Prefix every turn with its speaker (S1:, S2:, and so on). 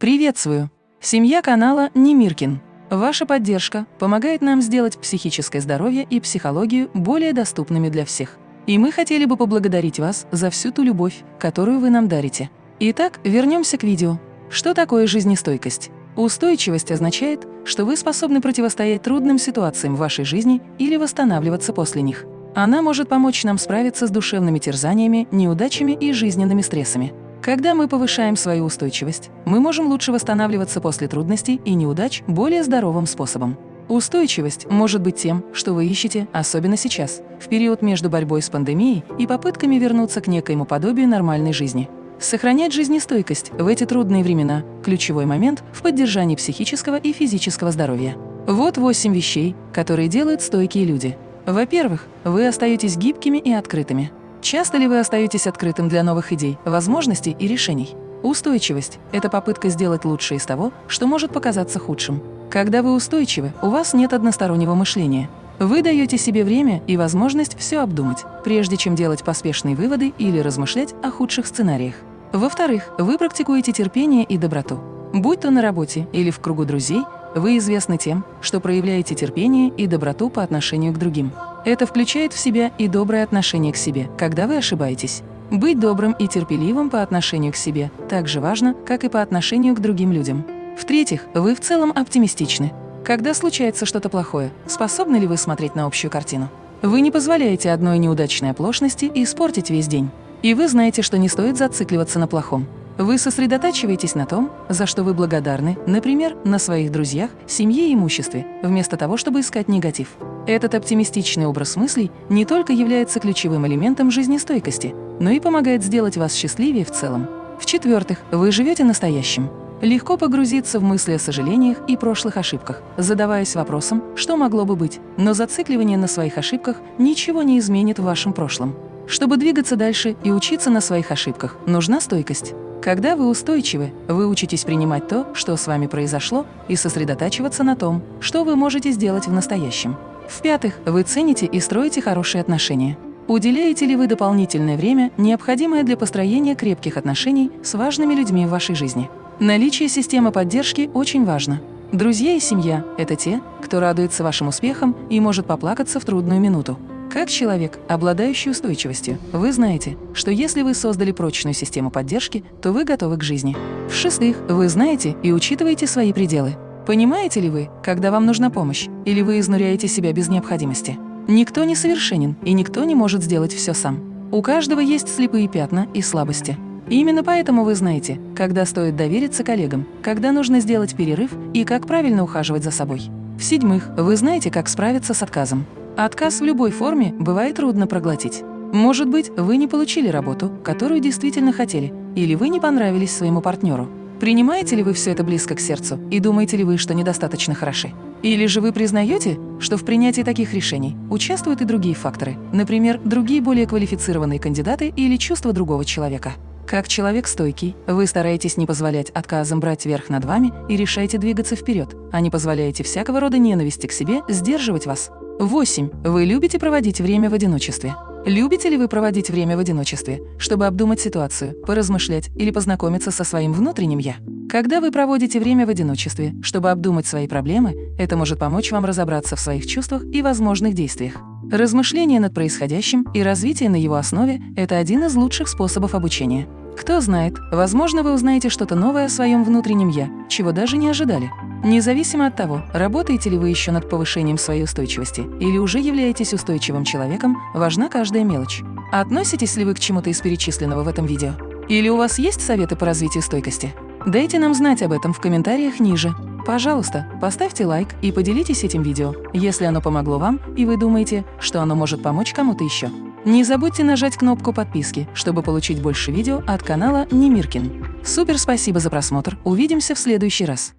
S1: Приветствую! Семья канала Немиркин. Ваша поддержка помогает нам сделать психическое здоровье и психологию более доступными для всех. И мы хотели бы поблагодарить вас за всю ту любовь, которую вы нам дарите. Итак, вернемся к видео. Что такое жизнестойкость? Устойчивость означает, что вы способны противостоять трудным ситуациям в вашей жизни или восстанавливаться после них. Она может помочь нам справиться с душевными терзаниями, неудачами и жизненными стрессами. Когда мы повышаем свою устойчивость, мы можем лучше восстанавливаться после трудностей и неудач более здоровым способом. Устойчивость может быть тем, что вы ищете, особенно сейчас, в период между борьбой с пандемией и попытками вернуться к некоему подобию нормальной жизни. Сохранять жизнестойкость в эти трудные времена – ключевой момент в поддержании психического и физического здоровья. Вот восемь вещей, которые делают стойкие люди. Во-первых, вы остаетесь гибкими и открытыми. Часто ли вы остаетесь открытым для новых идей, возможностей и решений? Устойчивость – это попытка сделать лучшее из того, что может показаться худшим. Когда вы устойчивы, у вас нет одностороннего мышления. Вы даете себе время и возможность все обдумать, прежде чем делать поспешные выводы или размышлять о худших сценариях. Во-вторых, вы практикуете терпение и доброту. Будь то на работе или в кругу друзей, вы известны тем, что проявляете терпение и доброту по отношению к другим. Это включает в себя и доброе отношение к себе, когда вы ошибаетесь. Быть добрым и терпеливым по отношению к себе так же важно, как и по отношению к другим людям. В-третьих, вы в целом оптимистичны. Когда случается что-то плохое, способны ли вы смотреть на общую картину? Вы не позволяете одной неудачной оплошности испортить весь день. И вы знаете, что не стоит зацикливаться на плохом. Вы сосредотачиваетесь на том, за что вы благодарны, например, на своих друзьях, семье и имуществе, вместо того, чтобы искать негатив. Этот оптимистичный образ мыслей не только является ключевым элементом жизнестойкости, но и помогает сделать вас счастливее в целом. В-четвертых, вы живете настоящим. Легко погрузиться в мысли о сожалениях и прошлых ошибках, задаваясь вопросом, что могло бы быть, но зацикливание на своих ошибках ничего не изменит в вашем прошлом. Чтобы двигаться дальше и учиться на своих ошибках, нужна стойкость. Когда вы устойчивы, вы учитесь принимать то, что с вами произошло, и сосредотачиваться на том, что вы можете сделать в настоящем. В-пятых, вы цените и строите хорошие отношения. Уделяете ли вы дополнительное время, необходимое для построения крепких отношений с важными людьми в вашей жизни? Наличие системы поддержки очень важно. Друзья и семья – это те, кто радуется вашим успехам и может поплакаться в трудную минуту. Как человек, обладающий устойчивостью, вы знаете, что если вы создали прочную систему поддержки, то вы готовы к жизни. В-шестых, вы знаете и учитываете свои пределы. Понимаете ли вы, когда вам нужна помощь, или вы изнуряете себя без необходимости? Никто не совершенен, и никто не может сделать все сам. У каждого есть слепые пятна и слабости. И именно поэтому вы знаете, когда стоит довериться коллегам, когда нужно сделать перерыв и как правильно ухаживать за собой. В-седьмых, вы знаете, как справиться с отказом. Отказ в любой форме бывает трудно проглотить. Может быть, вы не получили работу, которую действительно хотели, или вы не понравились своему партнеру. Принимаете ли вы все это близко к сердцу и думаете ли вы, что недостаточно хороши? Или же вы признаете, что в принятии таких решений участвуют и другие факторы, например, другие более квалифицированные кандидаты или чувства другого человека? Как человек стойкий, вы стараетесь не позволять отказам брать верх над вами и решаете двигаться вперед, а не позволяете всякого рода ненависти к себе сдерживать вас. 8. Вы любите проводить время в одиночестве. Любите ли вы проводить время в одиночестве, чтобы обдумать ситуацию, поразмышлять или познакомиться со своим внутренним «я»? Когда вы проводите время в одиночестве, чтобы обдумать свои проблемы, это может помочь вам разобраться в своих чувствах и возможных действиях. Размышление над происходящим и развитие на его основе – это один из лучших способов обучения. Кто знает, возможно, вы узнаете что-то новое о своем внутреннем «я», чего даже не ожидали. Независимо от того, работаете ли вы еще над повышением своей устойчивости или уже являетесь устойчивым человеком, важна каждая мелочь. Относитесь ли вы к чему-то из перечисленного в этом видео? Или у вас есть советы по развитию стойкости? Дайте нам знать об этом в комментариях ниже. Пожалуйста, поставьте лайк и поделитесь этим видео, если оно помогло вам и вы думаете, что оно может помочь кому-то еще. Не забудьте нажать кнопку подписки, чтобы получить больше видео от канала Немиркин. Супер спасибо за просмотр, увидимся в следующий раз.